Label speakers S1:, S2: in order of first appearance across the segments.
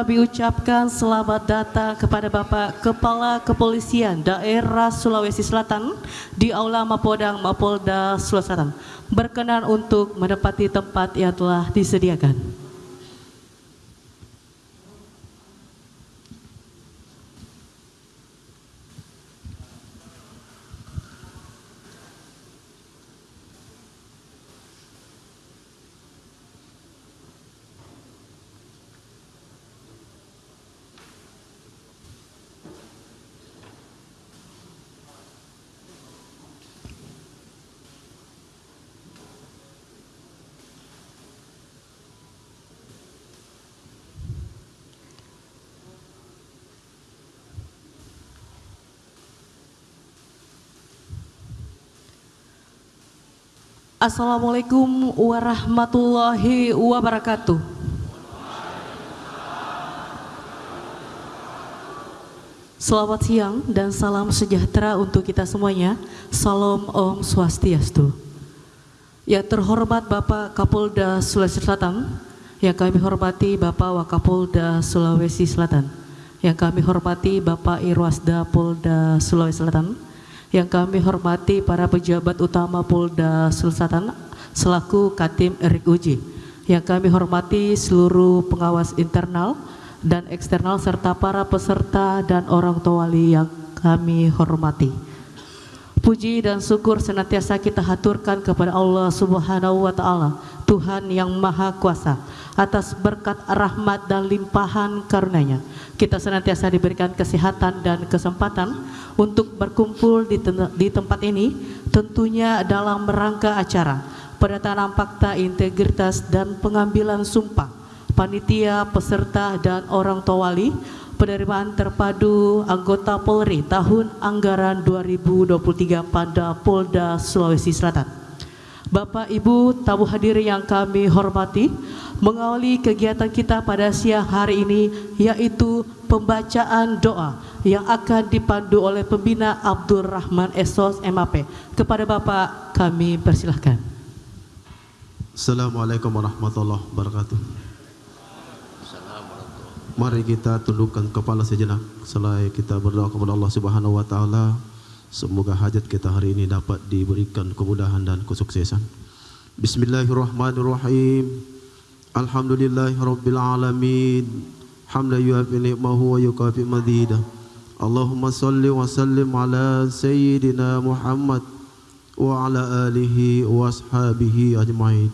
S1: Kami ucapkan selamat datang kepada Bapak Kepala Kepolisian Daerah Sulawesi Selatan di Aula Mapodang Mapolda Sulawesi Selatan. Berkenan untuk menempati tempat yang telah disediakan. Assalamualaikum warahmatullahi wabarakatuh. Selamat siang dan salam sejahtera untuk kita semuanya. Salam Om Swastiastu. Yang terhormat Bapak Kapolda Sulawesi Selatan, yang kami hormati Bapak Wakapolda Sulawesi Selatan, yang kami hormati Bapak Irwasda Polda Sulawesi Selatan, yang kami hormati para pejabat utama Polda Sulsatan selaku Katim Erik Uji, yang kami hormati seluruh pengawas internal dan eksternal serta para peserta dan orang tua wali yang kami hormati. Puji dan syukur senantiasa kita haturkan kepada Allah Subhanahu wa taala, Tuhan yang Maha Kuasa, atas berkat rahmat dan limpahan karunia-Nya. Kita senantiasa diberikan kesehatan dan kesempatan untuk berkumpul di, di tempat ini, tentunya dalam rangka acara pendatangan fakta integritas dan pengambilan sumpah panitia, peserta dan orang tua wali penerimaan terpadu anggota Polri tahun anggaran 2023 pada Polda Sulawesi Selatan. Bapak Ibu tamu hadir yang kami hormati, mengawali kegiatan kita pada siang hari ini yaitu pembacaan doa yang akan dipandu oleh pembina Abdul Rahman Esos MAP. Kepada Bapak kami persilahkan.
S2: Assalamualaikum warahmatullahi wabarakatuh. Mari kita tundukkan kepala sejenak selai kita berdoa kepada Allah Subhanahu wa taala. Semoga hajat kita hari ini dapat diberikan kemudahan dan kesuksesan. Bismillahirrahmanirrahim. Alhamdulillahirabbil alamin. Hamdan yuafi ni'mahu wa yukafi madida. Allahumma salli wa sallim ala sayyidina Muhammad wa ala alihi wa ashabihi ajmain.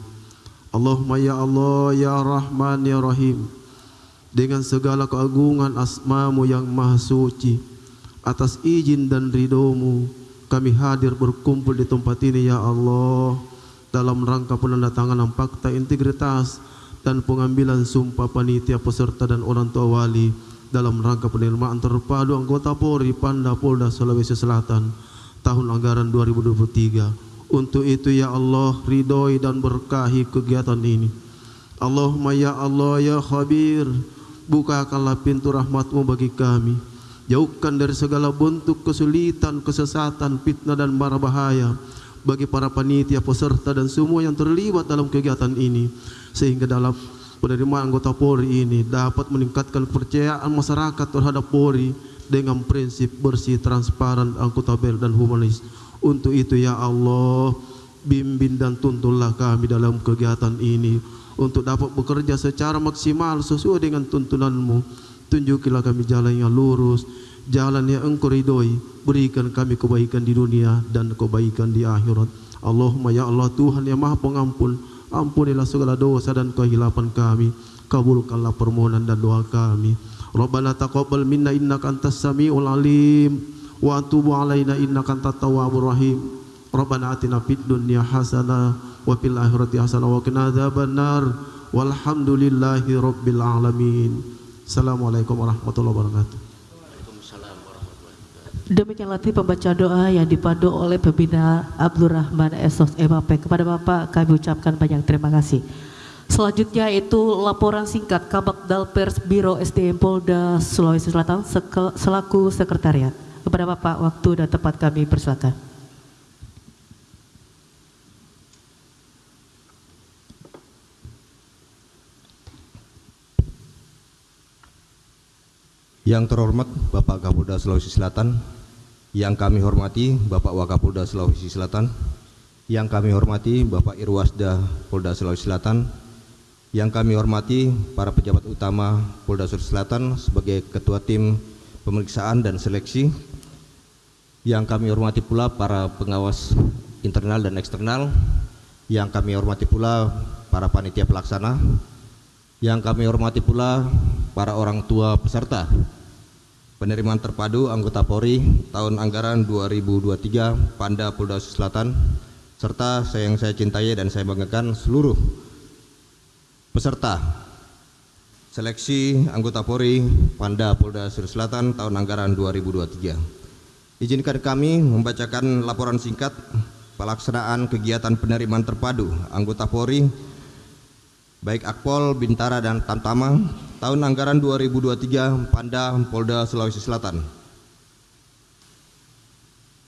S2: Allahumma ya Allah ya Rahman ya Rahim dengan segala keagungan asmamu yang maha suci atas izin dan ridomu kami hadir berkumpul di tempat ini ya Allah dalam rangka penandatanganan fakta integritas dan pengambilan sumpah panitia peserta dan orang tua wali dalam rangka penerimaan terpadu anggota Polri Panda Polda Sulawesi Selatan tahun anggaran 2023 untuk itu ya Allah ridhoi dan berkahi kegiatan ini. Allahumma ya Allah ya Khabir bukakanlah pintu rahmatmu bagi kami. Jauhkan dari segala bentuk kesulitan, kesesatan, fitnah dan mara bahaya bagi para panitia, peserta dan semua yang terlibat dalam kegiatan ini sehingga dalam penerimaan anggota Polri ini dapat meningkatkan kepercayaan masyarakat terhadap Polri dengan prinsip bersih, transparan, akuntabel dan humanis. Untuk itu ya Allah, bimbing dan tuntunlah kami dalam kegiatan ini untuk dapat bekerja secara maksimal sesuai dengan tuntunanmu. Tunjukilah kami jalan yang lurus jalan yang engkau ridhoi. Berikan kami kebaikan di dunia dan kebaikan di akhirat. Allahumma ya Allah Tuhan yang maha pengampun ampunilah segala dosa dan kehilapan kami. Kabulkanlah permohonan dan doa kami. Rabbana taqabbal minna innaka antas samiul alim. Wa atubu alaina innaka antat tawwabur rahim. Rabbana atina fid dunya hasanah wa fil akhirati hasanah wa qina adzabannar walhamdulillahi rabbil alamin. Assalamualaikum warahmatullahi wabarakatuh
S1: Demikian latih pembaca doa yang dipandu oleh pembina Abdul Rahman Esos MAP. Kepada Bapak kami ucapkan banyak terima kasih. Selanjutnya itu laporan singkat Kabak Dalpers Biro SDM Polda Sulawesi Selatan selaku sekretariat. Kepada Bapak waktu dan tempat kami persilakan.
S3: Yang terhormat Bapak Kapolda Sulawesi Selatan, yang kami hormati Bapak Wakapolda Sulawesi Selatan, yang kami hormati Bapak Irwasda Polda Sulawesi Selatan, yang kami hormati para pejabat utama Polda Sulawesi Selatan sebagai Ketua Tim Pemeriksaan dan Seleksi, yang kami hormati pula para pengawas internal dan eksternal, yang kami hormati pula para panitia pelaksana, yang kami hormati pula para orang tua peserta penerimaan terpadu anggota Polri tahun anggaran 2023 Panda Polda Selatan serta saya yang saya cintai dan saya banggakan seluruh peserta seleksi anggota Polri Panda Polda Selatan tahun anggaran 2023. Izinkan kami membacakan laporan singkat pelaksanaan kegiatan penerimaan terpadu anggota Polri baik Akpol, Bintara dan Tamtama tahun anggaran 2023 Panda Polda Sulawesi Selatan.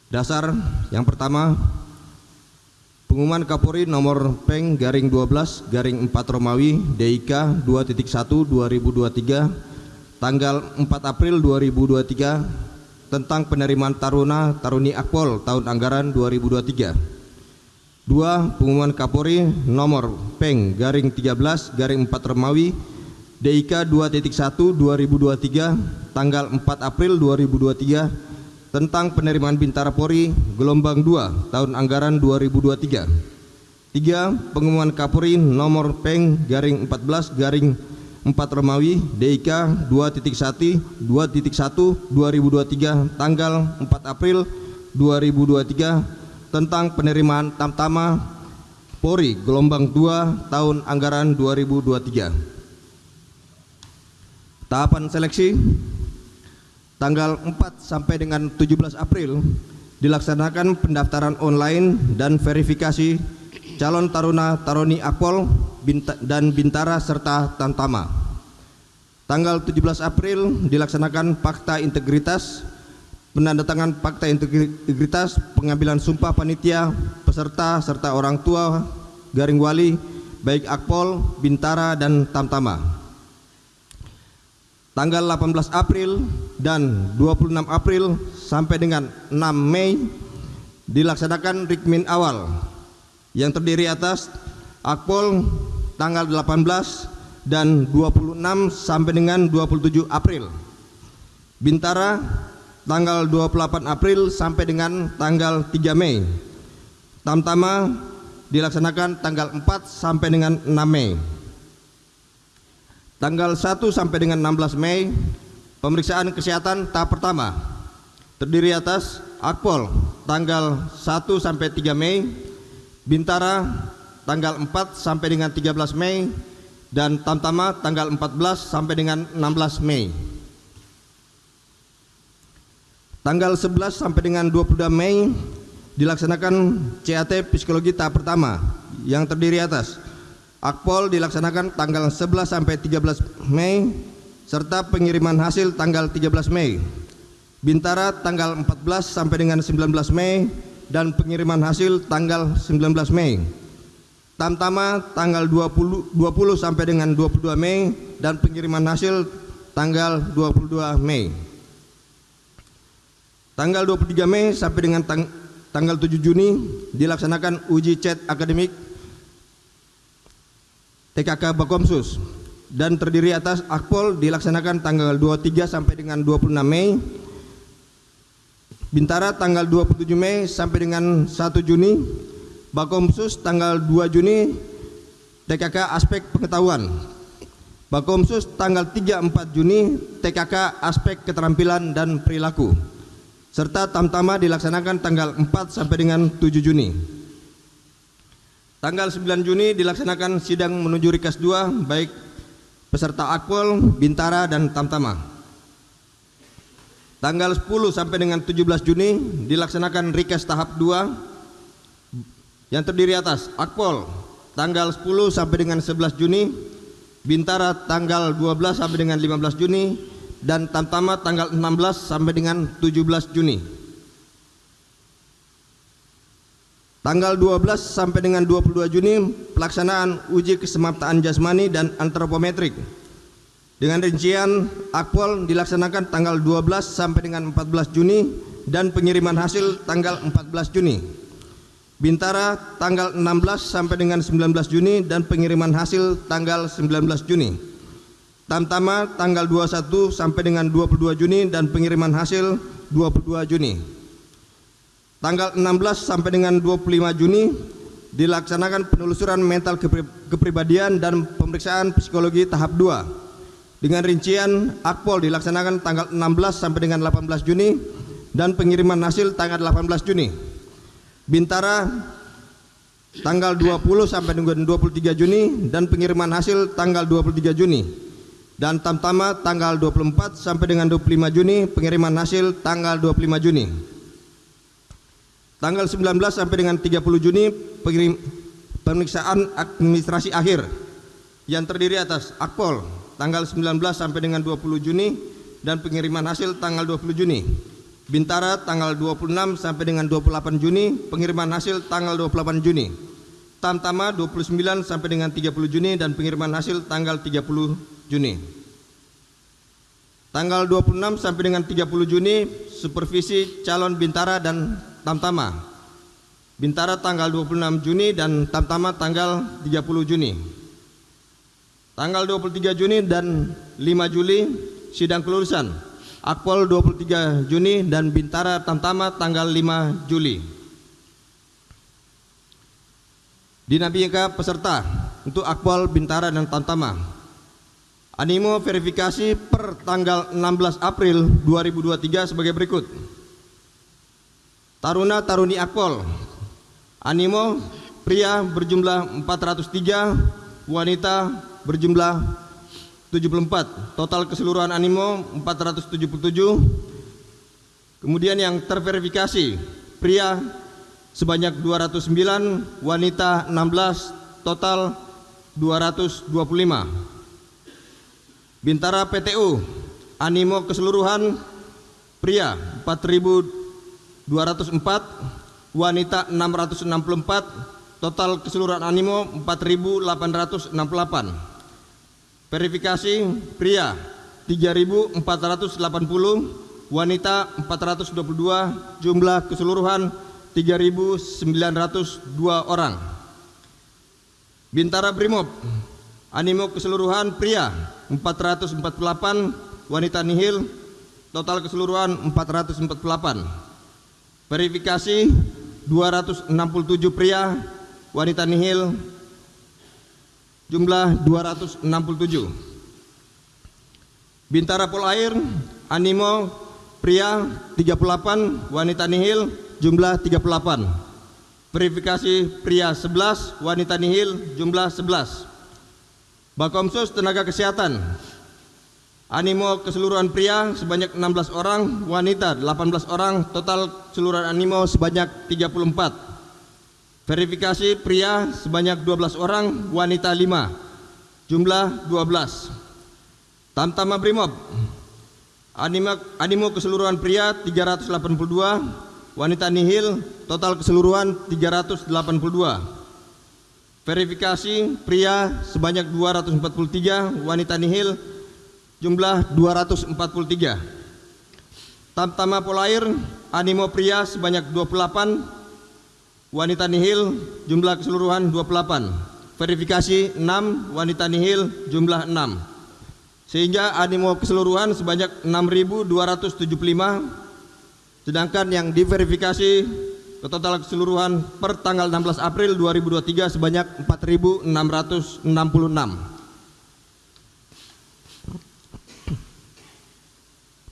S3: Dasar yang pertama Pengumuman Kapolri nomor Peng garing 12 garing 4 Romawi DIK 2.1 2023 tanggal 4 April 2023 tentang penerimaan Taruna Taruni Akpol tahun anggaran 2023. Dua, pengumuman Kapolri nomor Peng garing 13 garing 4 Romawi DIK 2.1 2023 tanggal 4 April 2023 tentang penerimaan Bintara Polri gelombang 2 tahun anggaran 2023. 3. Pengumuman Kapolri nomor Peng garing 14 garing 4 Romawi DIK 2.1 2.1 2023 tanggal 4 April 2023 tentang penerimaan Tamtama Polri gelombang 2 tahun anggaran 2023. Tahapan seleksi tanggal 4 sampai dengan 17 April dilaksanakan pendaftaran online dan verifikasi calon taruna taruni Akpol dan Bintara serta Tantama. Tanggal 17 April dilaksanakan fakta integritas, penandatangan fakta integritas, pengambilan sumpah panitia, peserta serta orang tua garing wali baik Akpol, Bintara dan Tamtama tanggal 18 April dan 26 April sampai dengan 6 Mei dilaksanakan rikmin awal yang terdiri atas Akpol tanggal 18 dan 26 sampai dengan 27 April Bintara tanggal 28 April sampai dengan tanggal 3 Mei Tamtama dilaksanakan tanggal 4 sampai dengan 6 Mei tanggal 1 sampai dengan 16 Mei pemeriksaan kesehatan tahap pertama terdiri atas Akpol tanggal 1 sampai 3 Mei Bintara tanggal 4 sampai dengan 13 Mei dan Tamtama tanggal 14 sampai dengan 16 Mei. Tanggal 11 sampai dengan 22 Mei dilaksanakan CAT psikologi tahap pertama yang terdiri atas Akpol dilaksanakan tanggal 11 sampai 13 Mei serta pengiriman hasil tanggal 13 Mei. Bintara tanggal 14 sampai dengan 19 Mei dan pengiriman hasil tanggal 19 Mei. Tamtama tanggal 20 20 sampai dengan 22 Mei dan pengiriman hasil tanggal 22 Mei. Tanggal 23 Mei sampai dengan tang tanggal 7 Juni dilaksanakan uji chat akademik TKK Bakomsus dan terdiri atas Akpol dilaksanakan tanggal 23 sampai dengan 26 Mei Bintara tanggal 27 Mei sampai dengan 1 Juni Bakomsus tanggal 2 Juni TKK aspek pengetahuan Bakomsus tanggal 3-4 Juni TKK aspek keterampilan dan perilaku serta Tamtama dilaksanakan tanggal 4 sampai dengan 7 Juni Tanggal 9 Juni dilaksanakan sidang menuju Rikas 2 baik peserta Akpol, Bintara dan Tamtama. Tanggal 10 sampai dengan 17 Juni dilaksanakan Rikas tahap 2 yang terdiri atas Akpol tanggal 10 sampai dengan 11 Juni, Bintara tanggal 12 sampai dengan 15 Juni dan Tamtama tanggal 16 sampai dengan 17 Juni. Tanggal 12 sampai dengan 22 Juni pelaksanaan uji kesemaptaan jasmani dan antropometrik. Dengan rincian akpol dilaksanakan tanggal 12 sampai dengan 14 Juni dan pengiriman hasil tanggal 14 Juni. Bintara tanggal 16 sampai dengan 19 Juni dan pengiriman hasil tanggal 19 Juni. Tamtama tanggal 21 sampai dengan 22 Juni dan pengiriman hasil 22 Juni. Tanggal 16 sampai dengan 25 Juni dilaksanakan penelusuran mental kepribadian dan pemeriksaan psikologi tahap 2 dengan rincian akpol dilaksanakan tanggal 16 sampai dengan 18 Juni dan pengiriman hasil tanggal 18 Juni. Bintara tanggal 20 sampai dengan 23 Juni dan pengiriman hasil tanggal 23 Juni. Dan Tamtama tanggal 24 sampai dengan 25 Juni pengiriman hasil tanggal 25 Juni. Tanggal 19 sampai dengan 30 Juni pemeriksaan administrasi akhir yang terdiri atas akpol tanggal 19 sampai dengan 20 Juni dan pengiriman hasil tanggal 20 Juni. Bintara tanggal 26 sampai dengan 28 Juni, pengiriman hasil tanggal 28 Juni. Tamtama 29 sampai dengan 30 Juni dan pengiriman hasil tanggal 30 Juni. Tanggal 26 sampai dengan 30 Juni supervisi calon Bintara dan Tamtama. Bintara tanggal 26 Juni dan Tamtama tanggal 30 Juni. Tanggal 23 Juni dan 5 Juli sidang kelulusan. Akpol 23 Juni dan Bintara Tamtama tanggal 5 Juli. Dinamika peserta untuk Akpol Bintara dan Tamtama. Animo verifikasi per tanggal 16 April 2023 sebagai berikut. Taruna Taruni Akpol. Animo pria berjumlah 403, wanita berjumlah 74 total keseluruhan animo 477 kemudian yang terverifikasi pria sebanyak 209 wanita 16 total 225 Bintara PTU animo keseluruhan pria 4204 wanita 664 total keseluruhan animo 4868 Verifikasi pria 3480, wanita 422, jumlah keseluruhan 3902 orang. Bintara Brimob animo keseluruhan pria 448, wanita nihil total keseluruhan 448. Verifikasi 267 pria, wanita nihil jumlah 267 Bintara Polair Animo pria 38 wanita nihil jumlah 38 verifikasi pria 11 wanita nihil jumlah 11 Bakomsus tenaga kesehatan Animo keseluruhan pria sebanyak 16 orang wanita 18 orang total keseluruhan animo sebanyak 34 Verifikasi pria sebanyak 12 orang, wanita 5. Jumlah 12. Tamtama Brimob. Animo, animo keseluruhan pria 382, wanita nihil total keseluruhan 382. Verifikasi pria sebanyak 243, wanita nihil jumlah 243. Tamtama Polair, animo pria sebanyak 28, wanita nihil jumlah keseluruhan 28 verifikasi 6 wanita nihil jumlah 6 sehingga animo keseluruhan sebanyak 6275 sedangkan yang diverifikasi total keseluruhan per tanggal 16 April 2023 sebanyak 4666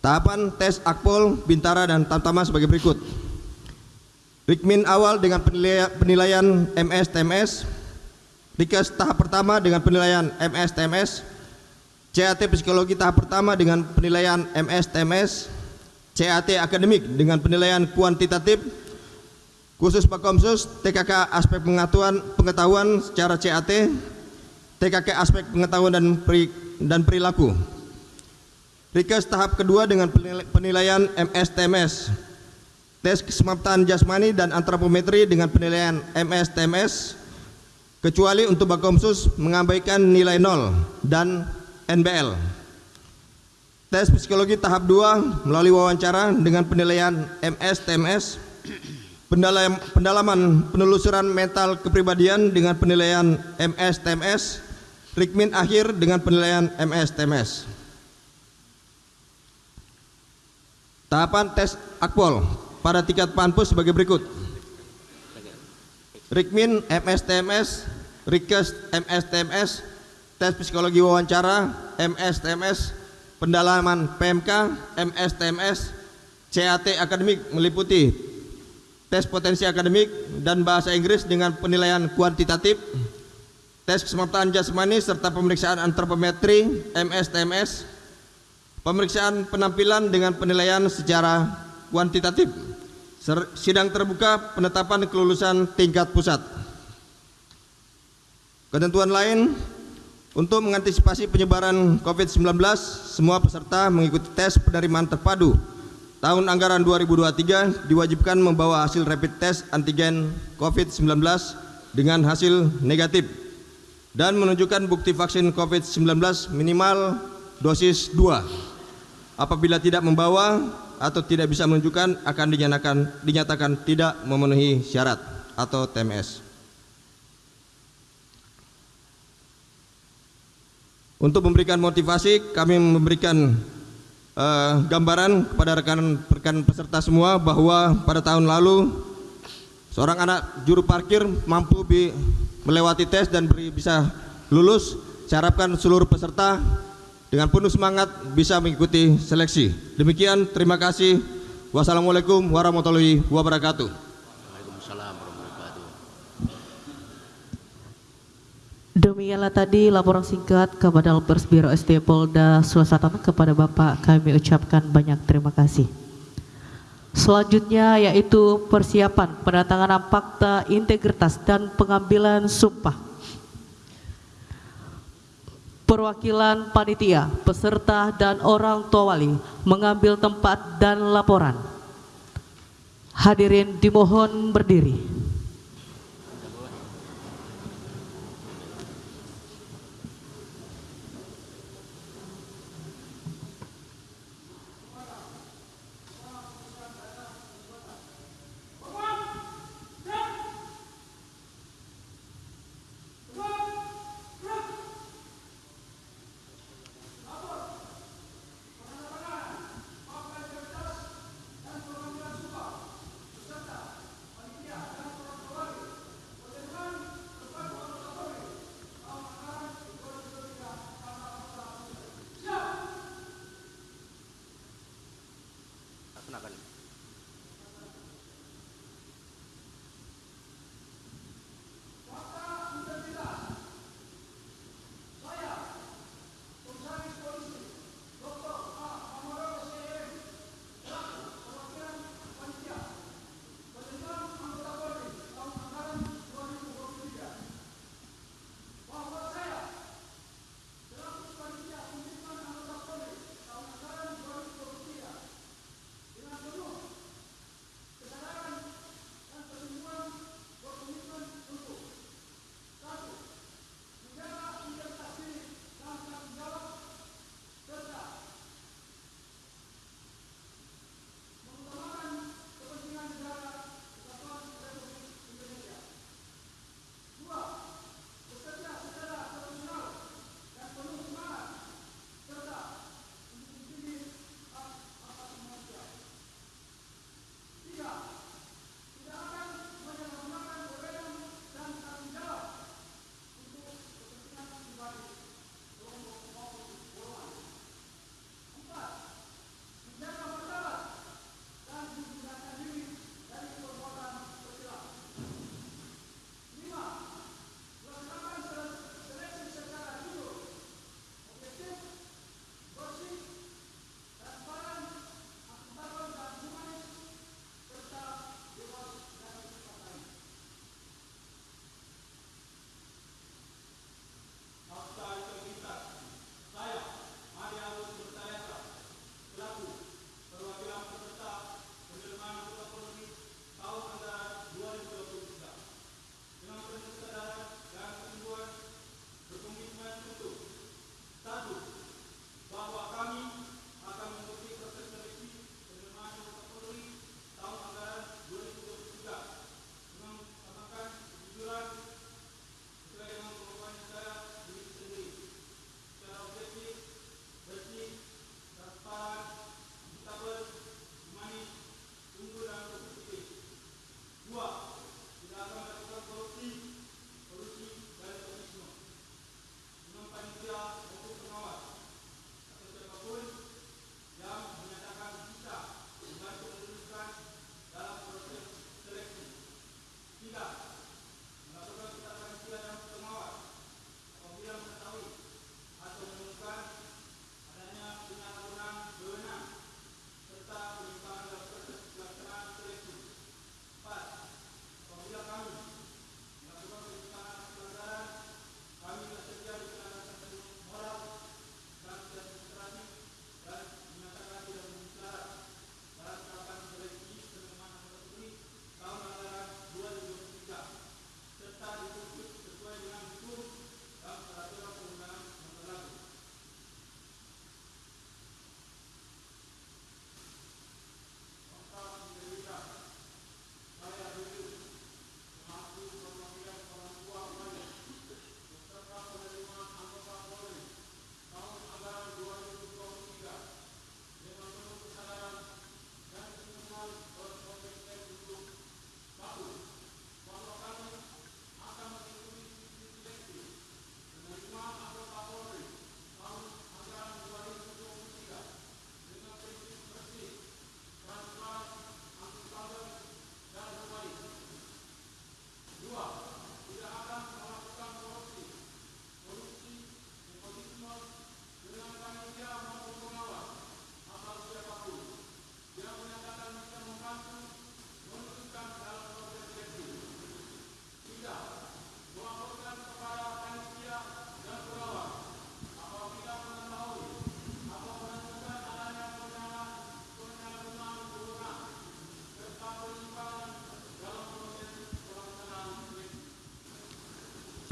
S3: Tahapan tes Akpol, Bintara, dan Tamtama sebagai berikut. Rikmin awal dengan penilaian, MS-TMS, Rikes tahap pertama dengan penilaian MS-TMS, CAT psikologi tahap pertama dengan penilaian MS-TMS, CAT akademik dengan penilaian kuantitatif, khusus Pakomsus, TKK aspek pengetahuan, pengetahuan secara CAT, TKK aspek pengetahuan dan, peri, dan perilaku. Rikes tahap kedua dengan penilaian MS-TMS, tes kesemaptan jasmani dan antropometri dengan penilaian MS-TMS kecuali untuk Bakomsus mengabaikan nilai 0 dan NBL. Tes psikologi tahap 2 melalui wawancara dengan penilaian MS TMS. Pendalam, pendalaman penelusuran mental kepribadian dengan penilaian MS TMS. Rikmin akhir dengan penilaian MS TMS. Tahapan tes akpol pada tingkat panpus sebagai berikut. Rikmin MS TMS, Rikes MS TMS, tes psikologi wawancara MS TMS, pendalaman PMK MS TMS, CAT akademik meliputi tes potensi akademik dan bahasa Inggris dengan penilaian kuantitatif, tes kesemaptaan jasmani serta pemeriksaan antropometri MS TMS, pemeriksaan penampilan dengan penilaian secara kuantitatif, sidang terbuka penetapan kelulusan tingkat pusat. Ketentuan lain untuk mengantisipasi penyebaran COVID-19, semua peserta mengikuti tes penerimaan terpadu tahun anggaran 2023 diwajibkan membawa hasil rapid test antigen COVID-19 dengan hasil negatif dan menunjukkan bukti vaksin COVID-19 minimal dosis 2. Apabila tidak membawa atau tidak bisa menunjukkan akan dinyatakan dinyatakan tidak memenuhi syarat atau TMS. Untuk memberikan motivasi, kami memberikan eh, gambaran kepada rekan-rekan peserta semua bahwa pada tahun lalu seorang anak juru parkir mampu melewati tes dan bisa lulus. Saya harapkan seluruh peserta dengan penuh semangat bisa mengikuti seleksi. Demikian, terima kasih. Wassalamualaikum warahmatullahi wabarakatuh.
S1: Demikianlah tadi laporan singkat kepada Pers Biro SD Polda Sulawesi Selatan kepada Bapak kami ucapkan banyak terima kasih. Selanjutnya yaitu persiapan pendatanganan fakta integritas dan pengambilan sumpah. Perwakilan panitia, peserta dan orang tua wali mengambil tempat dan laporan. Hadirin dimohon berdiri.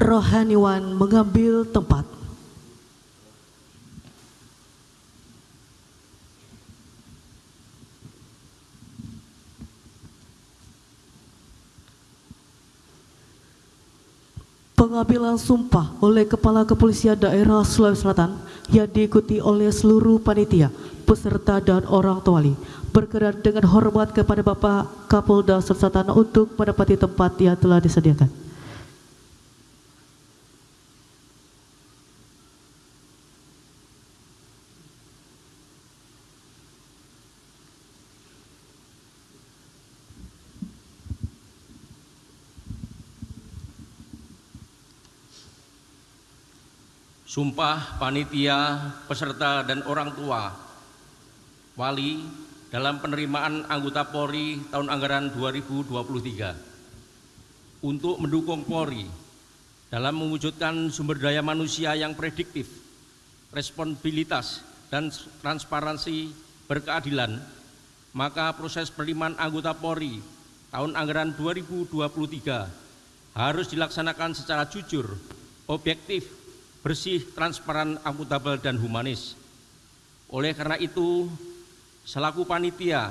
S1: Rohaniwan mengambil tempat. Pengambilan sumpah oleh Kepala Kepolisian Daerah Sulawesi Selatan yang diikuti oleh seluruh panitia, peserta dan orang tuali berkenan dengan hormat kepada Bapak Kapolda Selatan untuk menempati tempat yang telah disediakan.
S4: Sumpah panitia, peserta dan orang tua wali dalam penerimaan anggota Polri tahun anggaran 2023 untuk mendukung Polri dalam mewujudkan sumber daya manusia yang prediktif, responsibilitas, dan transparansi berkeadilan, maka proses penerimaan anggota Polri tahun anggaran 2023 harus dilaksanakan secara jujur, objektif, bersih, transparan, akuntabel, dan humanis. Oleh karena itu, selaku panitia,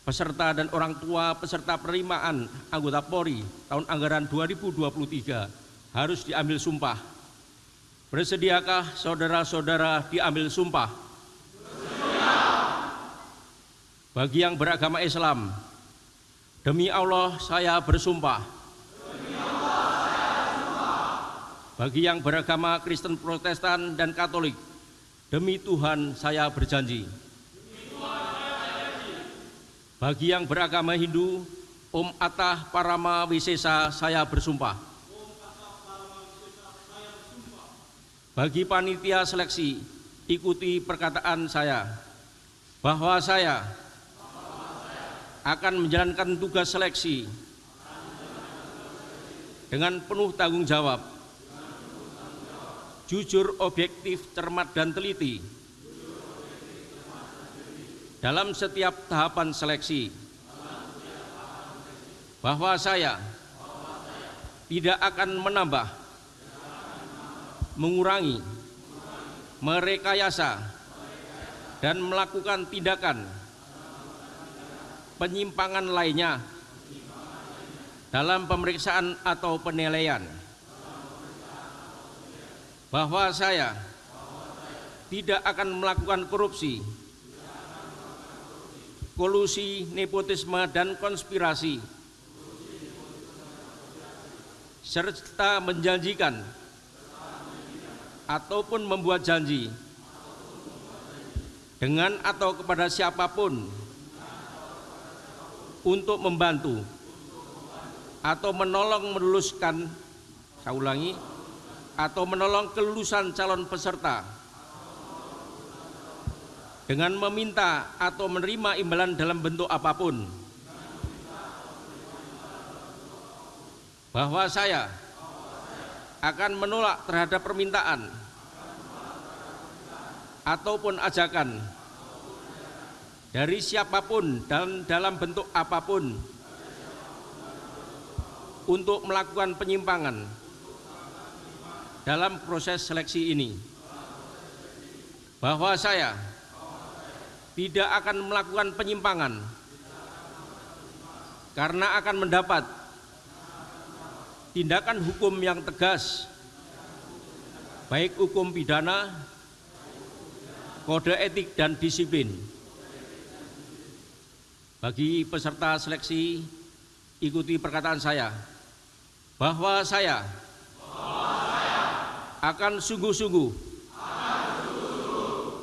S4: peserta dan orang tua peserta penerimaan anggota Polri tahun anggaran 2023 harus diambil sumpah. Bersediakah saudara-saudara diambil sumpah? Bagi yang beragama Islam, demi Allah saya bersumpah Bagi yang beragama Kristen Protestan dan Katolik, demi Tuhan saya berjanji. Bagi yang beragama Hindu, Om Atah Parama Wisesa saya bersumpah. Bagi panitia seleksi, ikuti perkataan saya bahwa saya akan menjalankan tugas seleksi dengan penuh tanggung jawab jujur, objektif, cermat, dan teliti. Dalam setiap tahapan seleksi. Bahwa saya tidak akan menambah, mengurangi, merekayasa, dan melakukan tindakan penyimpangan lainnya dalam pemeriksaan atau penilaian bahwa saya tidak akan melakukan korupsi, kolusi, nepotisme, dan konspirasi, serta menjanjikan ataupun membuat janji dengan atau kepada siapa pun untuk membantu atau menolong meluluskan, saya ulangi, atau menolong kelulusan calon peserta. Dengan meminta atau menerima imbalan dalam bentuk apa pun. Bahwa saya akan menolak terhadap permintaan ataupun ajakan dari siapa pun dan dalam bentuk apa pun untuk melakukan penyimpangan dalam proses seleksi ini bahwa saya tidak akan melakukan penyimpangan karena akan mendapat tindakan hukum yang tegas baik hukum pidana, kode etik dan disiplin. Bagi peserta seleksi ikuti perkataan saya bahwa saya akan sungguh-sungguh.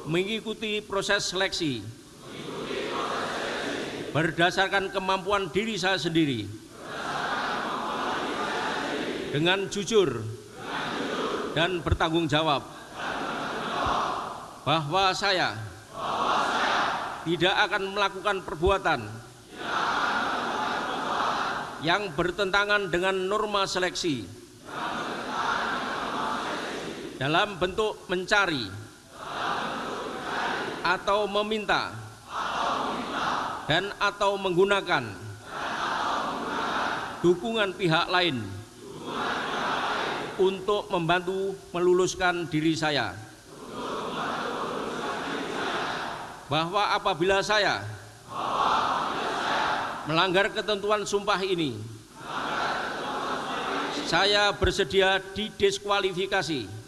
S4: Mengikuti proses seleksi. Berdasarkan kemampuan diri saya sendiri. Dengan jujur dan bertanggung jawab. Bahwa saya tidak akan melakukan perbuatan yang bertentangan dengan norma seleksi dalam bentuk mencari atau meminta dan atau menggunakan dukungan pihak lain untuk membantu meluluskan diri saya. Bahwa apabila saya melanggar ketentuan sumpah ini, saya bersedia didiskualifikasi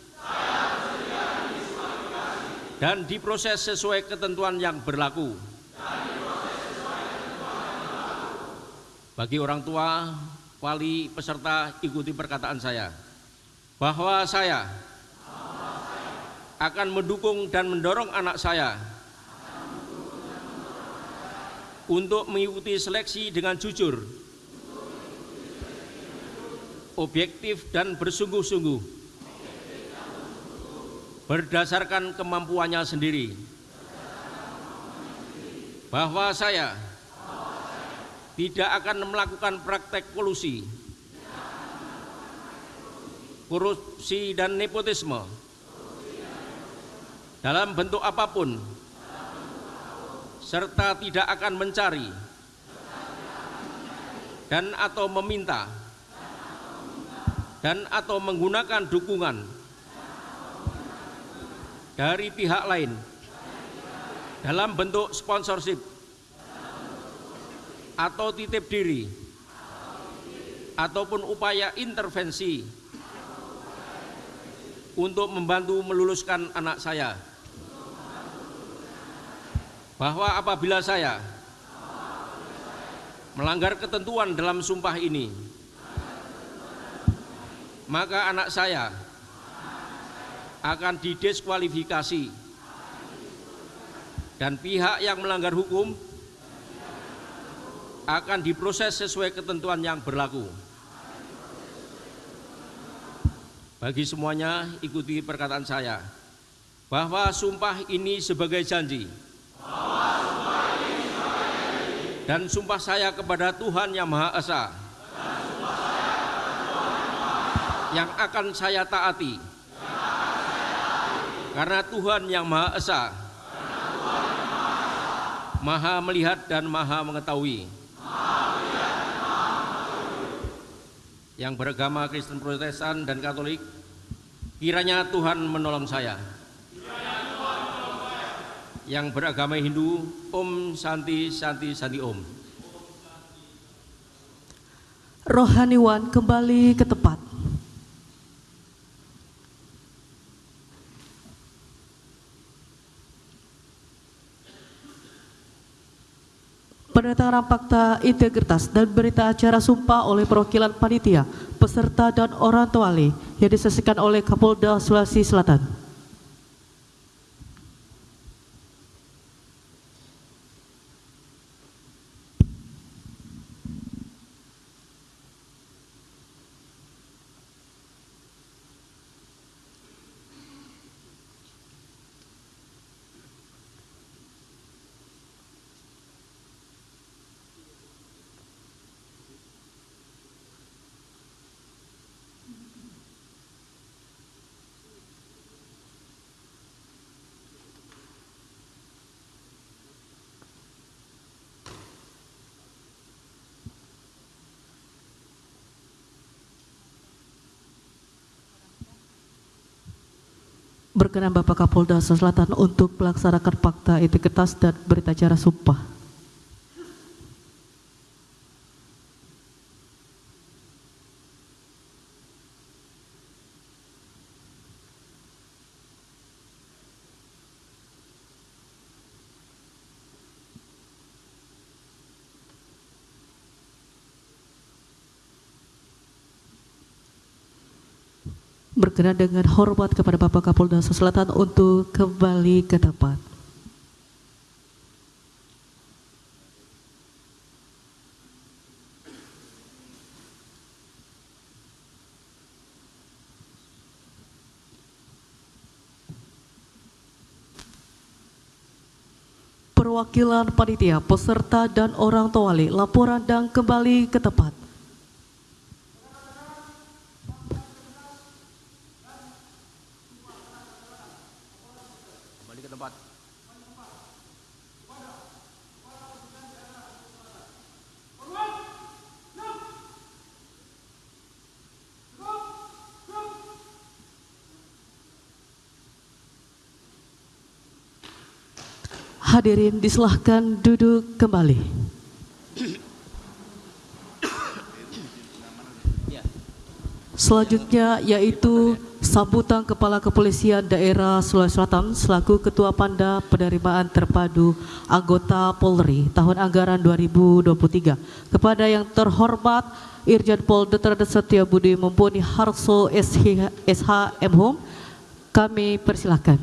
S4: dan diproses sesuai ketentuan yang berlaku. Bagi orang tua, wali, peserta, ikuti perkataan saya bahwa saya akan mendukung dan mendorong anak saya untuk mengikuti seleksi dengan jujur, objektif dan bersungguh-sungguh berdasarkan kemampuannya sendiri. Bahwa saya tidak akan melakukan praktek kolusi. Korupsi dan nepotisme. Dalam bentuk apa pun. Serta tidak akan mencari. Dan atau meminta. Dan atau menggunakan dukungan dari pihak lain dalam bentuk sponsorship atau titip diri ataupun upaya intervensi untuk membantu meluluskan anak saya. Bahwa apabila saya melanggar ketentuan dalam sumpah ini maka anak saya akan didiskualifikasi. Dan pihak yang melanggar hukum akan diproses sesuai ketentuan yang berlaku. Bagi semuanya ikuti perkataan saya. Bahwa sumpah ini sebagai janji. Dan sumpah saya kepada Tuhan Yang Maha Esa. Yang akan saya taati karena Tuhan Yang Maha Esa Maha melihat dan Maha mengetahui. Yang beragama Kristen Protestan dan Katolik kiranya Tuhan menolong saya. Yang beragama Hindu Om Santi Santi Santi Om.
S1: Rohaniwan kembali ke tempat. Penandatanganan fakta integritas dan berita acara sumpah oleh perwakilan panitia, peserta dan orang tuali yang disaksikan oleh Kapolda Sulawesi Selatan. Berkenan Bapak Kapolda Selatan untuk melaksanakan fakta integritas dan berita acara sumpah. Berkenan dengan hormat kepada Bapak Kapolda Selatan untuk kembali ke tempat. Perwakilan panitia, peserta dan orang tuali, laporan dan kembali ke tempat.
S4: kembali ke tempat
S1: Hadirin disilahkan duduk kembali. Selanjutnya yaitu sambutan Kepala Kepolisian Daerah Sulawesi Selatan selaku Ketua Panda Penerimaan Terpadu Anggota Polri tahun anggaran 2023 kepada yang terhormat Irjen Pol Dr. Setia Budi Mumpuni Harso SH, SHM Home kami persilahkan.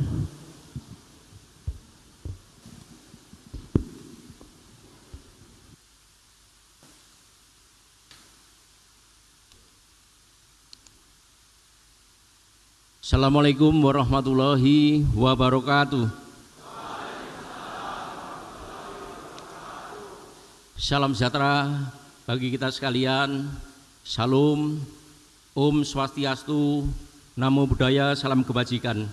S4: Assalamualaikum warahmatullahi wabarakatuh. Salam sejahtera bagi kita sekalian. Salam, Om Swastiastu, Namo Buddhaya, Salam Kebajikan.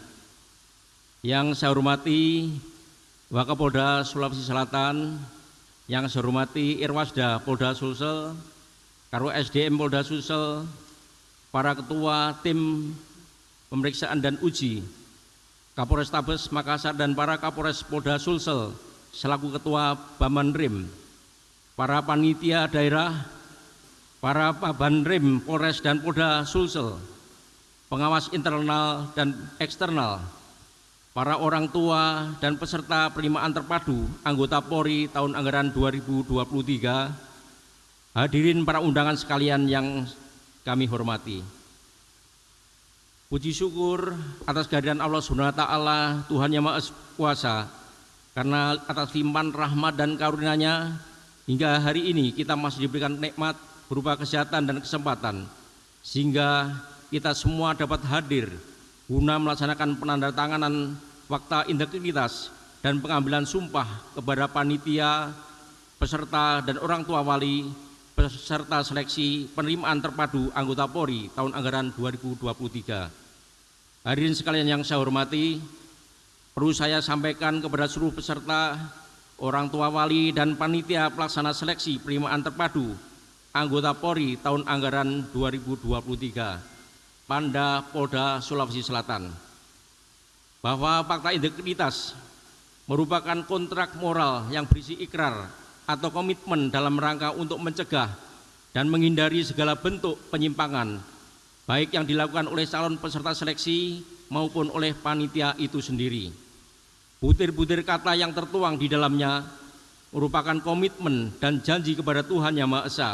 S4: Yang saya hormati Wakapolda Sulawesi Selatan, yang saya hormati Irwasda Polda Sulsel, Karo SDM Polda Sulsel, para ketua tim pemeriksaan dan uji Kapolres Tabes Makassar dan para Kapolres Polda Sulsel selaku ketua Baman Rim, para panitia daerah, para Paban Rim Polres dan Polda Sulsel, pengawas internal dan eksternal, para orang tua dan peserta penerimaan terpadu anggota Polri tahun anggaran 2023, hadirin para undangan sekalian yang kami hormati. Puji syukur atas kehadiran Allah Subhanahu wa taala, Tuhan yang Maha Kuasa. Karena atas limpahan rahmat dan karunia-Nya hingga hari ini kita masih diberikan nikmat berupa kesehatan dan kesempatan sehingga kita semua dapat hadir guna melaksanakan penandatanganan fakta integritas dan pengambilan sumpah kepada panitia, peserta dan orang tua wali peserta seleksi penerimaan terpadu anggota Polri tahun anggaran 2023. Hadirin sekalian yang saya hormati, perlu saya sampaikan kepada seluruh peserta, orang tua wali dan panitia pelaksana seleksi penerimaan terpadu anggota Polri tahun anggaran 2023, Panda Polda Sulawesi Selatan, bahwa fakta integritas merupakan kontrak moral yang berisi ikrar atau komitmen dalam rangka untuk mencegah dan menghindari segala bentuk penyimpangan baik yang dilakukan oleh calon peserta seleksi maupun oleh panitia itu sendiri. Butir-butir kata yang tertuang di dalamnya merupakan komitmen dan janji kepada Tuhan Yang Maha Esa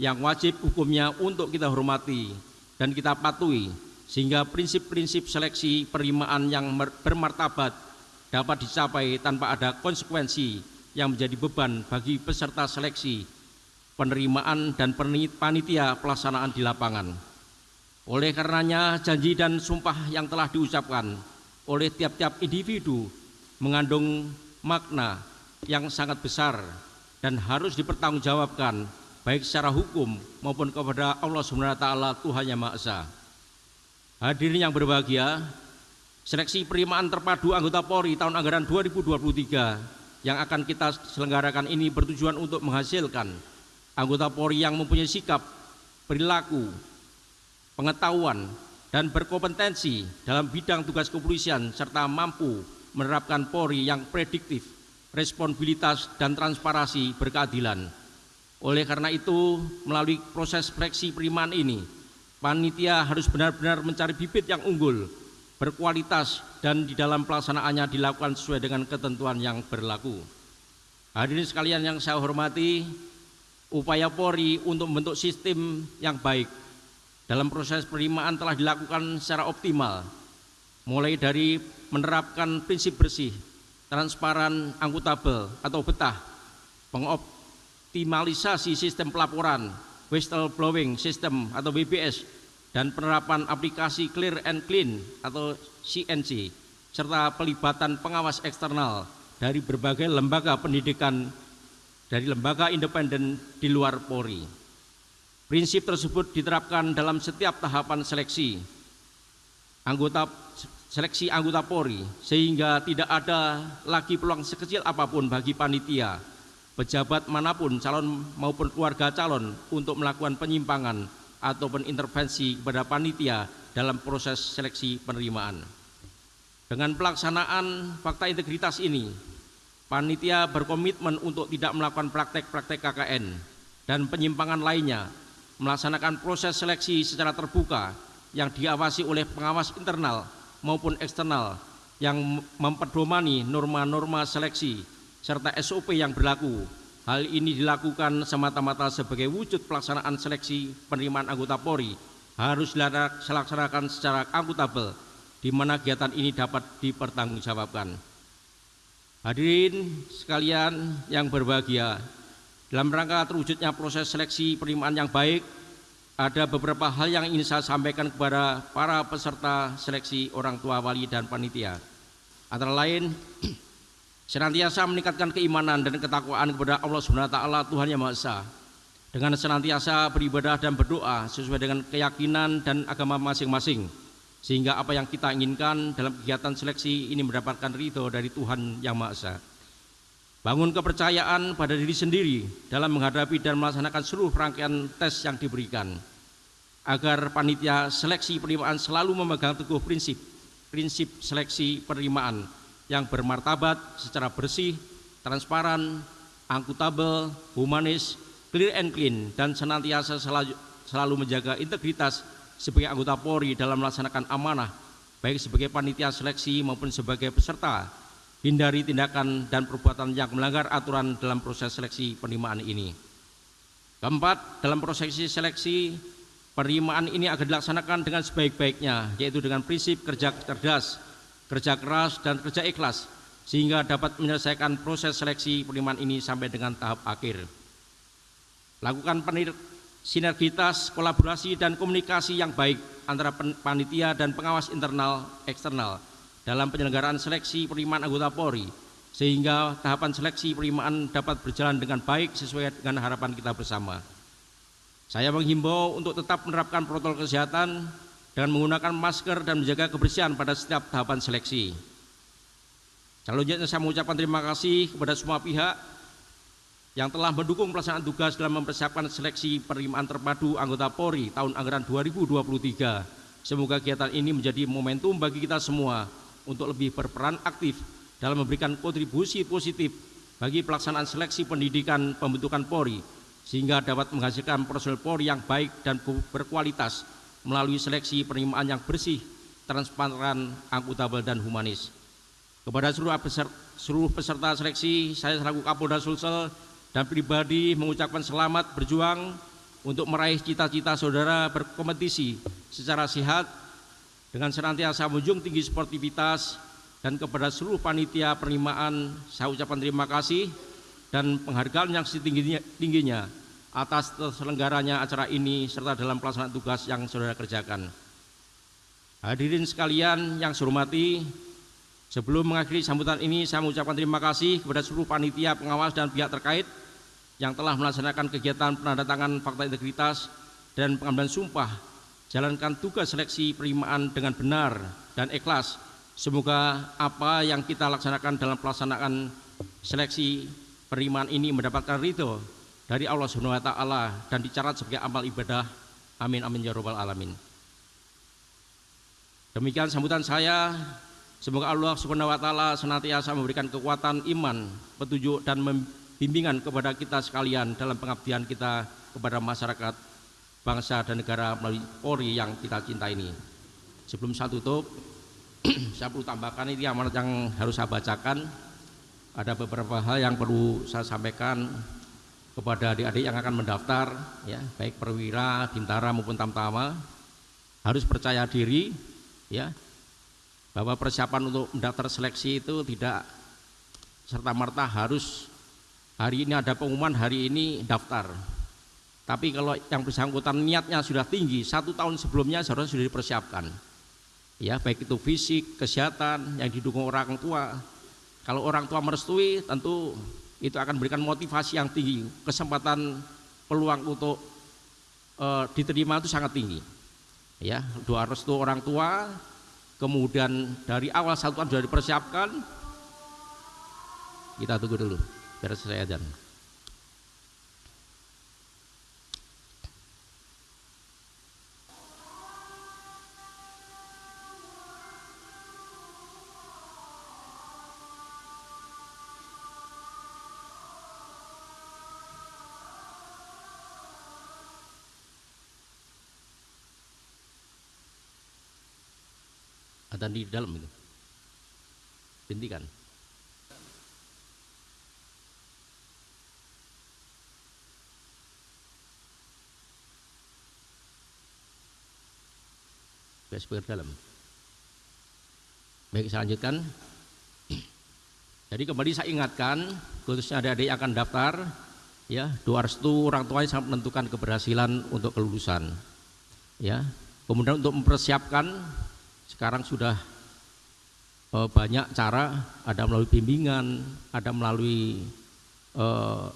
S4: yang wajib hukumnya untuk kita hormati dan kita patuhi sehingga prinsip-prinsip seleksi penerimaan yang bermartabat dapat dicapai tanpa ada konsekuensi yang menjadi beban bagi peserta seleksi, penerimaan dan panitia pelaksanaan di lapangan. Oleh karenanya janji dan sumpah yang telah diucapkan oleh tiap-tiap individu mengandung makna yang sangat besar dan harus dipertanggungjawabkan baik secara hukum maupun kepada Allah Subhanahu wa taala Tuhan Yang Maha Esa. Hadirin yang berbahagia, seleksi penerimaan terpadu anggota Polri tahun anggaran 2023 yang akan kita selenggarakan ini bertujuan untuk menghasilkan anggota Polri yang mempunyai sikap, perilaku, pengetahuan, dan berkompetensi dalam bidang tugas kepolisian serta mampu menerapkan Polri yang prediktif, responsibilitas, dan transparansi berkeadilan. Oleh karena itu, melalui proses seleksi penerimaan ini, panitia harus benar-benar mencari bibit yang unggul berkualitas dan di dalam pelaksanaannya dilakukan sesuai dengan ketentuan yang berlaku. Hadirin sekalian yang saya hormati, upaya Polri untuk membentuk sistem yang baik dalam proses penerimaan telah dilakukan secara optimal, mulai dari menerapkan prinsip bersih, transparan, akuntabel atau betah, pengoptimalisasi sistem pelaporan, whistleblowing system atau WBS dan penerapan aplikasi Clear and Clean atau CNC serta pelibatan pengawas eksternal dari berbagai lembaga pendidikan dari lembaga independen di luar Polri. Prinsip tersebut diterapkan dalam setiap tahapan seleksi anggota seleksi anggota Polri sehingga tidak ada lagi peluang sekecil apa pun bagi panitia, pejabat mana pun calon maupun keluarga calon untuk melakukan penyimpangan ataupun intervensi kepada panitia dalam proses seleksi penerimaan. Dengan pelaksanaan fakta integritas ini, panitia berkomitmen untuk tidak melakukan praktek-praktek KKN dan penyimpangan lainnya, melaksanakan proses seleksi secara terbuka yang diawasi oleh pengawas internal maupun eksternal yang memperdomani norma-norma seleksi serta SOP yang berlaku. Hal ini dilakukan semata-mata sebagai wujud pelaksanaan seleksi penerimaan anggota Polri harus dilaksanakan secara akuntabel di mana kegiatan ini dapat dipertanggungjawabkan. Hadirin sekalian yang berbahagia, dalam rangka terwujudnya proses seleksi penerimaan yang baik, ada beberapa hal yang ingin saya sampaikan kepada para peserta seleksi orang tua wali dan panitia. Antara lain, senantiasa meningkatkan keimanan dan ketakwaan kepada Allah taala Tuhan Yang Maha Esa. Dengan senantiasa beribadah dan berdoa sesuai dengan keyakinan dan agama masing-masing sehingga apa yang kita inginkan dalam kegiatan seleksi ini mendapatkan ridho dari Tuhan Yang Maha Esa. Bangun kepercayaan pada diri sendiri dalam menghadapi dan melaksanakan seluruh rangkaian tes yang diberikan. Agar panitia seleksi penerimaan selalu memegang teguh prinsip, prinsip seleksi penerimaan yang bermartabat secara bersih, transparan, akuntabel, humanis, clear and clean, dan senantiasa selalu, selalu menjaga integritas sebagai anggota Polri dalam melaksanakan amanah baik sebagai panitia seleksi maupun sebagai peserta hindari tindakan dan perbuatan yang melanggar aturan dalam proses seleksi penerimaan ini. Keempat, dalam proses seleksi penerimaan ini akan dilaksanakan dengan sebaik-baiknya yaitu dengan prinsip kerja cerdas, kerja keras dan kerja ikhlas sehingga dapat menyelesaikan proses seleksi penerimaan ini sampai dengan tahap akhir. Lakukan sinergitas, kolaborasi, dan komunikasi yang baik antara panitia dan pengawas internal eksternal dalam penyelenggaraan seleksi penerimaan anggota Polri sehingga tahapan seleksi penerimaan dapat berjalan dengan baik sesuai dengan harapan kita bersama. Saya menghimbau untuk tetap menerapkan protokol kesehatan dengan menggunakan masker dan menjaga kebersihan pada setiap tahapan seleksi. Selanjutnya saya mengucapkan terima kasih kepada semua pihak yang telah mendukung pelaksanaan tugas dalam mempersiapkan seleksi penerimaan terpadu anggota Polri tahun anggaran 2023. Semoga kegiatan ini menjadi momentum bagi kita semua untuk lebih berperan aktif dalam memberikan kontribusi positif bagi pelaksanaan seleksi pendidikan pembentukan Polri sehingga dapat menghasilkan personel Polri yang baik dan berkualitas melalui seleksi penerimaan yang bersih, transparan, akuntabel dan humanis. Kepada seluruh peserta, seluruh peserta seleksi, saya selaku Kapolda Sulsel dan pribadi mengucapkan selamat berjuang untuk meraih cita-cita saudara berkompetisi secara sehat dengan senantiasa menjunjung tinggi sportivitas dan kepada seluruh panitia penerimaan saya ucapkan terima kasih dan penghargaan yang setingginya tingginya atas terselenggaranya acara ini serta dalam pelaksanaan tugas yang saudara kerjakan. Hadirin sekalian yang saya hormati, Sebelum mengakhiri sambutan ini, saya mengucapkan terima kasih kepada seluruh panitia, pengawas, dan pihak terkait yang telah melaksanakan kegiatan penandatangan fakta integritas dan pengambilan sumpah jalankan tugas seleksi penerimaan dengan benar dan ikhlas. Semoga apa yang kita laksanakan dalam pelaksanaan seleksi penerimaan ini mendapatkan ridho dari Allah Subhanahu wa taala dan dicatat sebagai amal ibadah. Amin amin ya rabbal alamin. Demikian sambutan saya. Semoga Allah Subhanahu wa taala senantiasa memberikan kekuatan iman, petunjuk dan bimbingan kepada kita sekalian dalam pengabdian kita kepada masyarakat, bangsa dan negara melalui Polri yang kita cinta ini. Sebelum saya tutup, saya perlu tambahkan ini amanat yang harus saya bacakan. Ada beberapa hal yang perlu saya sampaikan kepada adik-adik yang akan mendaftar, ya, baik perwira, bintara maupun tamtama, harus percaya diri, ya, bahwa persiapan untuk mendaftar seleksi itu tidak serta merta harus hari ini ada pengumuman hari ini daftar. Tapi kalau yang bersangkutan niatnya sudah tinggi satu tahun sebelumnya seharusnya sudah dipersiapkan. Ya baik itu fisik kesehatan yang didukung orang tua. Kalau orang tua merestui tentu itu akan memberikan motivasi yang tinggi. Kesempatan peluang untuk e, diterima itu sangat tinggi. Ya doa restu orang tua kemudian dari awal satuan sudah dipersiapkan. Kita tunggu dulu biar saya dan Ada di dalam itu. Hentikan. Speaker dalam. Baik, saya lanjutkan. Jadi kembali saya ingatkan, khususnya adik-adik yang akan daftar, ya doa restu orang tuanya sangat menentukan keberhasilan untuk kelulusan. Ya, kemudian untuk mempersiapkan, sekarang sudah eh, banyak cara, ada melalui bimbingan, ada melalui eh,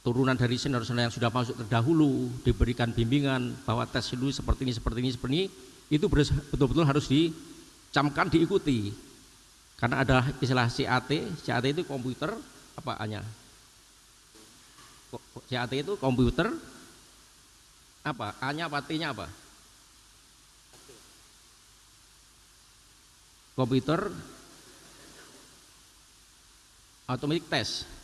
S4: turunan dari senior-senior yang sudah masuk terdahulu diberikan bimbingan bahwa tes dulu seperti ini seperti ini seperti ini. Itu betul-betul harus dicamkan diikuti. Karena ada istilah CAT CAT itu komputer apa hanya CAT itu komputer? Apa? A nya apa? T nya apa komputer automatic test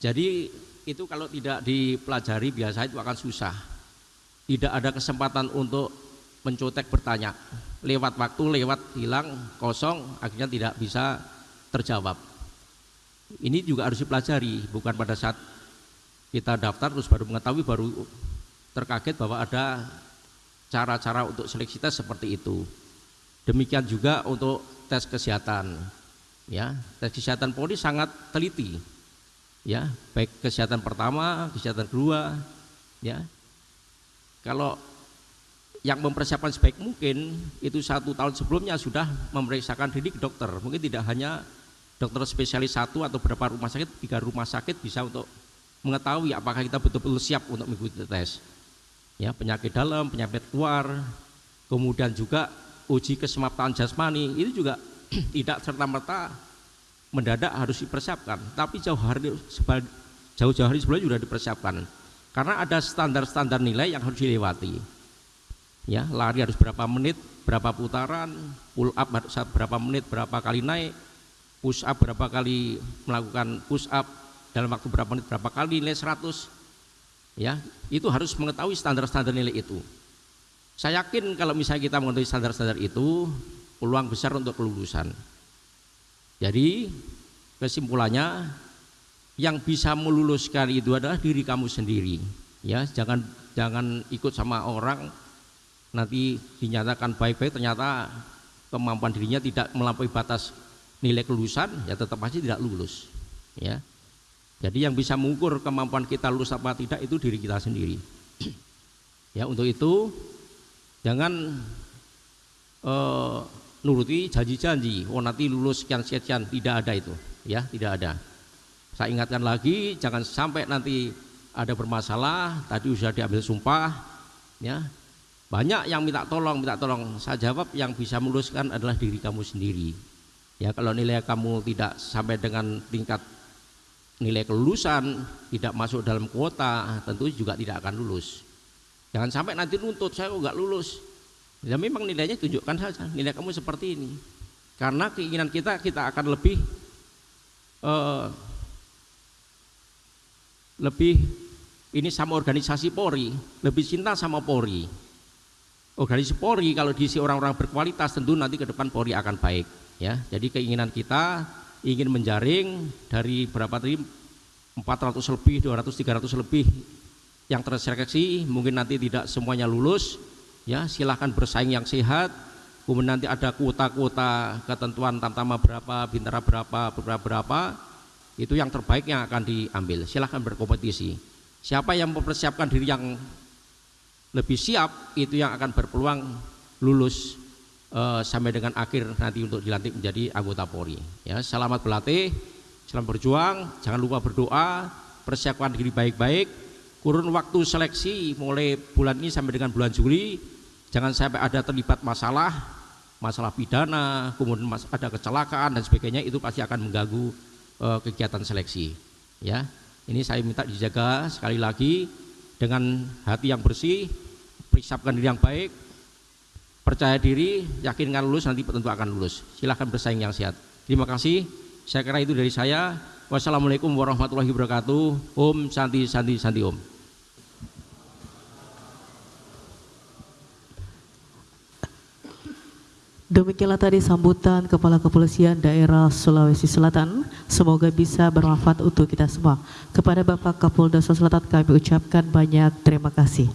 S4: jadi itu kalau tidak dipelajari biasa itu akan susah. Tidak ada kesempatan untuk mencotek bertanya. Lewat waktu, lewat hilang, kosong, akhirnya tidak bisa terjawab. Ini juga harus dipelajari, bukan pada saat kita daftar terus baru mengetahui baru terkaget bahwa ada cara-cara untuk seleksi tes seperti itu. Demikian juga untuk tes kesehatan. Ya, tes kesehatan Polri sangat teliti ya. Baik kesehatan pertama kesehatan kedua ya. Kalau yang mempersiapkan sebaik mungkin itu satu tahun sebelumnya sudah memeriksakan diri ke dokter. Mungkin tidak hanya dokter spesialis satu atau beberapa rumah sakit tiga rumah sakit bisa untuk mengetahui apakah kita betul-betul siap untuk mengikuti tes ya. Penyakit dalam penyakit luar kemudian juga uji kesemapatan jasmani itu juga tidak serta merta mendadak harus dipersiapkan. Tapi jauh hari jauh-jauh hari sebelumnya sudah dipersiapkan. Karena ada standar-standar nilai yang harus dilewati. Ya lari harus berapa menit berapa putaran pull up harus berapa menit berapa kali naik push up berapa kali melakukan push up dalam waktu berapa menit berapa kali nilai 100 ya itu harus mengetahui standar-standar nilai itu saya yakin kalau misalnya kita mengetahui standar-standar itu peluang besar untuk kelulusan. Jadi kesimpulannya yang bisa meluluskan itu adalah diri kamu sendiri. Ya, jangan jangan ikut sama orang nanti dinyatakan baik-baik ternyata kemampuan dirinya tidak melampaui batas nilai kelulusan ya tetap pasti tidak lulus. Ya. Jadi yang bisa mengukur kemampuan kita lulus apa tidak itu diri kita sendiri. Ya untuk itu jangan uh, nuruti janji-janji. Oh nanti lulus sekian sekian. Tidak ada itu ya tidak ada. Saya ingatkan lagi jangan sampai nanti ada bermasalah tadi sudah diambil sumpah ya. Banyak yang minta tolong minta tolong. Saya jawab yang bisa meluluskan adalah diri kamu sendiri. Ya kalau nilai kamu tidak sampai dengan tingkat nilai kelulusan tidak masuk dalam kuota tentu juga tidak akan lulus jangan sampai nanti nuntut saya nggak lulus Ya memang nilainya tunjukkan saja nilai kamu seperti ini. Karena keinginan kita kita akan lebih uh, lebih ini sama organisasi Polri, lebih cinta sama Polri. Organisasi Polri kalau diisi orang-orang berkualitas tentu nanti ke depan Polri akan baik ya. Jadi keinginan kita ingin menjaring dari berapa tadi 400 lebih, 200, 300 lebih yang terseleksi mungkin nanti tidak semuanya lulus ya silahkan bersaing yang sehat. Kemudian nanti ada kuota-kuota ketentuan tamtama berapa bintara berapa berapa berapa itu yang terbaik yang akan diambil. Silahkan berkompetisi. Siapa yang mempersiapkan diri yang lebih siap itu yang akan berpeluang lulus uh, sampai dengan akhir nanti untuk dilantik menjadi anggota Polri. Ya selamat berlatih selamat berjuang jangan lupa berdoa persiapkan diri baik-baik kurun waktu seleksi mulai bulan ini sampai dengan bulan Juli jangan sampai ada terlibat masalah masalah pidana kemudian ada kecelakaan dan sebagainya itu pasti akan mengganggu uh, kegiatan seleksi ya. Ini saya minta dijaga sekali lagi dengan hati yang bersih persiapkan diri yang baik percaya diri yakinkan lulus nanti tentu akan lulus. Silahkan bersaing yang sehat. Terima kasih. Saya kira itu dari saya wassalamualaikum warahmatullahi wabarakatuh om santi santi santi om
S1: Demikianlah tadi sambutan Kepala Kepolisian Daerah Sulawesi Selatan. Semoga bisa bermanfaat untuk kita semua. Kepada Bapak Kapolda Sulawesi Selatan kami ucapkan banyak terima kasih.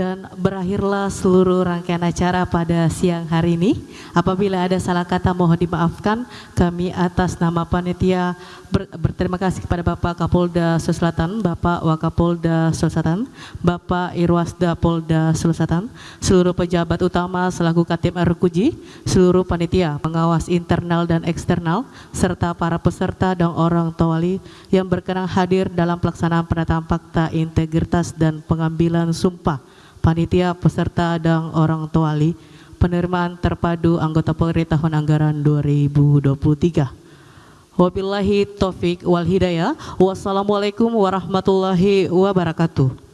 S1: Dan berakhirlah seluruh rangkaian acara pada siang hari ini. Apabila ada salah kata mohon dimaafkan. Kami atas nama panitia ber, berterima kasih kepada Bapak Kapolda Sulawesi Selatan, Bapak Wakapolda Sulawesi Selatan, Bapak Irwasda Polda Sulawesi Selatan, seluruh pejabat utama selaku Katim Arkuji, seluruh panitia, pengawas internal dan eksternal, serta para peserta dan orang tawali yang berkenan hadir dalam pelaksanaan penetapan fakta integritas dan pengambilan sumpah panitia peserta dan orang tua wali penerimaan terpadu anggota Polri tahun anggaran 2023. Wabillahi taufik wal hidayah. Wassalamualaikum warahmatullahi wabarakatuh.